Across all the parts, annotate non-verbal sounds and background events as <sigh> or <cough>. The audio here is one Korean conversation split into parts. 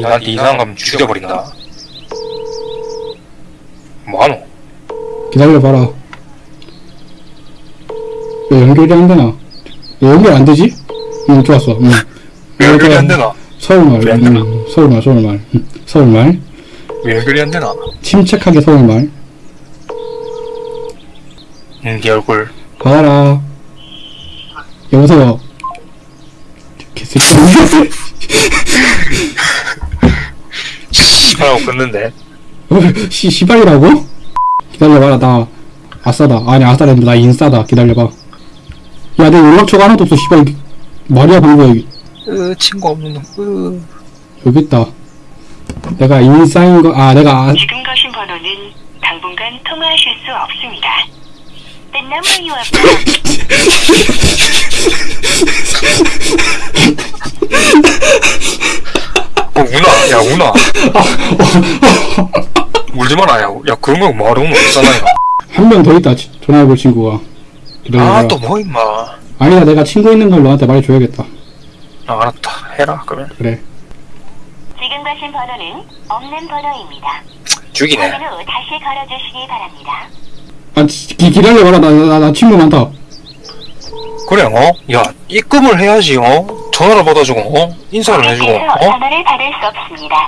나한테 이상한 가면 죽여버린다. 뭐하노? 기다려봐라. 왜 연결이 안 되나? 왜 연결 안 되지? 응, 좋았어. 응. 왜 연결이 안 되나? 서울말. 응, 서울말, 서울말. 응, 서울말. 왜 연결이 안 되나? 침착하게 서울말. 응, 네 얼굴. 봐라. 여보세요. 개새끼. <laughs> 씨발하고 끊는데. <laughs> 시, 시발이라고? 기다려봐라, 나, 아싸다. 아니, 아싸랬는데, 나 인싸다. 기다려봐. 야, 내 연락처가 하나도 없어, 시발. 말이야, 방금. 으, 친구 없는 놈. 으. 여기 있다. 내가 인싸인 거, 아, 내가, 아, 지금 거신 번호는 당분간 통화하실 수 없습니다. The number you have dialed 어, 우나. 야, 우나. <laughs> 울지 마라, 야. 야, 그런 거 말하면 없잖아, 야. 한명 더 있다, 지- 전화해볼 친구가. 기다려봐. 아, 또 뭐, 임마. 아니다, 내가 친구 있는 걸 너한테 말해줘야겠다. 아, 알았다. 해라, 그러면. 그래. 지금 거신 번호는 없는 번호입니다. 죽이네. 확인 후 다시 걸어주시기 바랍니다. 아, 지- 기, 기다려봐라. 나, 나, 나 친구 많다. 그래, 어? 야, 입금을 해야지, 어? 전화를 받아주고, 어? 인사를 해주고, 어? 전화를 받을 수 없습니다.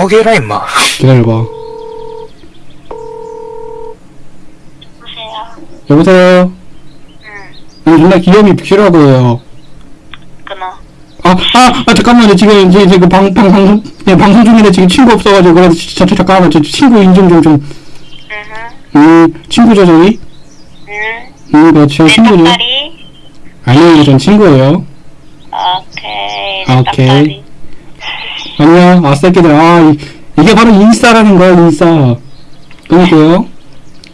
포기해라, 임마. 기다려봐. 여보세요. 여보세요? 응. 존나 귀염이 필요하고요. 끊어. 아, 아, 아, 잠깐만요. 지금, 지금, 지금 방, 방, 방송, 네, 방송 중인데 지금 친구 없어가지고, 그래서, 저, 저, 잠깐만. 저 친구 인증 좀, 좀, 응. 음, 친구죠, 저기? 응. 음, 그렇죠. 친구죠. 아니요, 전 친구예요. 오케이. 아, 오케이. 안녕, 아싸끼들. 아, 이, 이게 바로 인싸라는 거야, 인싸. 끊을게요.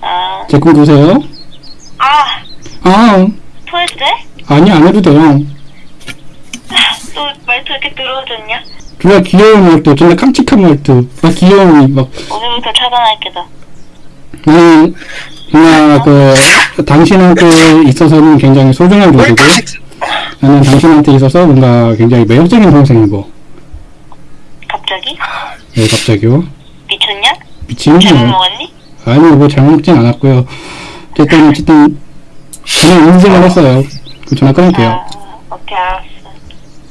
아. 제꿈 보세요. 아. 아, 토해도 돼? 아니, 안 해도 돼요. 또 말투 이렇게 들어오졌냐? 존나 귀여운 말투, 존나 깜찍한 말투. 막 귀여운, 막, 오늘부터 차단할게 너. 음, 그냥, 그, 당신한테 있어서는 굉장히 소중한 왜 존재고, 나는 당신한테 있어서 뭔가 굉장히 매력적인 동생이고, 갑자기? 네, 갑자기요. 미쳤냐? 미친 잘못 거 먹었니? 아니, 뭐, 잘못 먹진 않았고요. 어쨌든, 어쨌든, 저는 인증을 했어요. 그 전화 끊을게요. 아, 오케이.